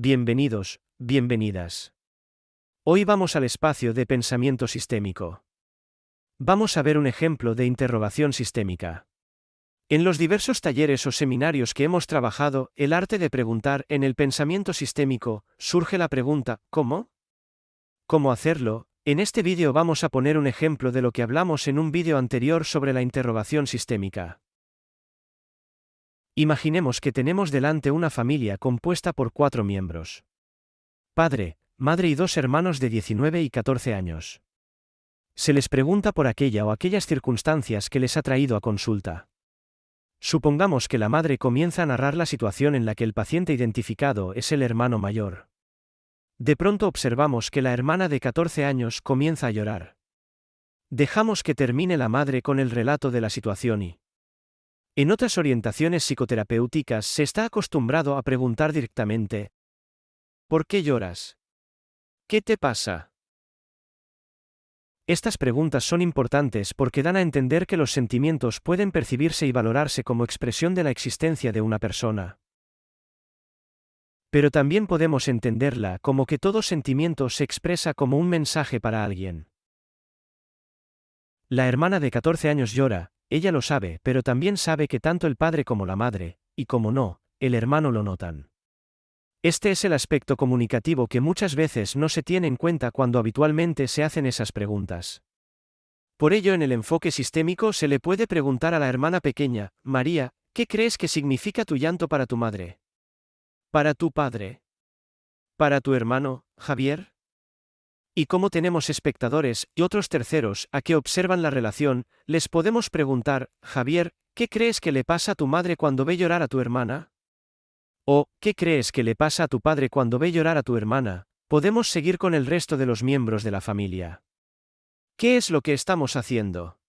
Bienvenidos, bienvenidas. Hoy vamos al espacio de pensamiento sistémico. Vamos a ver un ejemplo de interrogación sistémica. En los diversos talleres o seminarios que hemos trabajado, el arte de preguntar en el pensamiento sistémico, surge la pregunta, ¿cómo? ¿Cómo hacerlo? En este vídeo vamos a poner un ejemplo de lo que hablamos en un vídeo anterior sobre la interrogación sistémica. Imaginemos que tenemos delante una familia compuesta por cuatro miembros. Padre, madre y dos hermanos de 19 y 14 años. Se les pregunta por aquella o aquellas circunstancias que les ha traído a consulta. Supongamos que la madre comienza a narrar la situación en la que el paciente identificado es el hermano mayor. De pronto observamos que la hermana de 14 años comienza a llorar. Dejamos que termine la madre con el relato de la situación y... En otras orientaciones psicoterapéuticas se está acostumbrado a preguntar directamente, ¿por qué lloras? ¿Qué te pasa? Estas preguntas son importantes porque dan a entender que los sentimientos pueden percibirse y valorarse como expresión de la existencia de una persona. Pero también podemos entenderla como que todo sentimiento se expresa como un mensaje para alguien. La hermana de 14 años llora, ella lo sabe, pero también sabe que tanto el padre como la madre, y como no, el hermano lo notan. Este es el aspecto comunicativo que muchas veces no se tiene en cuenta cuando habitualmente se hacen esas preguntas. Por ello en el enfoque sistémico se le puede preguntar a la hermana pequeña, María, ¿qué crees que significa tu llanto para tu madre? ¿Para tu padre? ¿Para tu hermano, Javier? Y como tenemos espectadores y otros terceros a que observan la relación, les podemos preguntar, Javier, ¿qué crees que le pasa a tu madre cuando ve llorar a tu hermana? ¿O, qué crees que le pasa a tu padre cuando ve llorar a tu hermana? Podemos seguir con el resto de los miembros de la familia. ¿Qué es lo que estamos haciendo?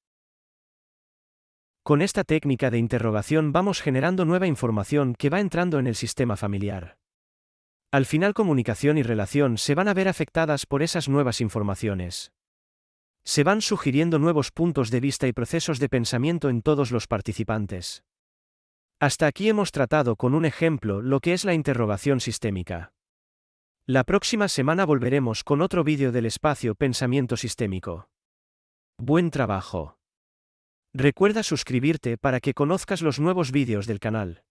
Con esta técnica de interrogación vamos generando nueva información que va entrando en el sistema familiar. Al final comunicación y relación se van a ver afectadas por esas nuevas informaciones. Se van sugiriendo nuevos puntos de vista y procesos de pensamiento en todos los participantes. Hasta aquí hemos tratado con un ejemplo lo que es la interrogación sistémica. La próxima semana volveremos con otro vídeo del espacio Pensamiento Sistémico. Buen trabajo. Recuerda suscribirte para que conozcas los nuevos vídeos del canal.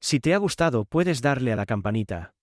Si te ha gustado puedes darle a la campanita.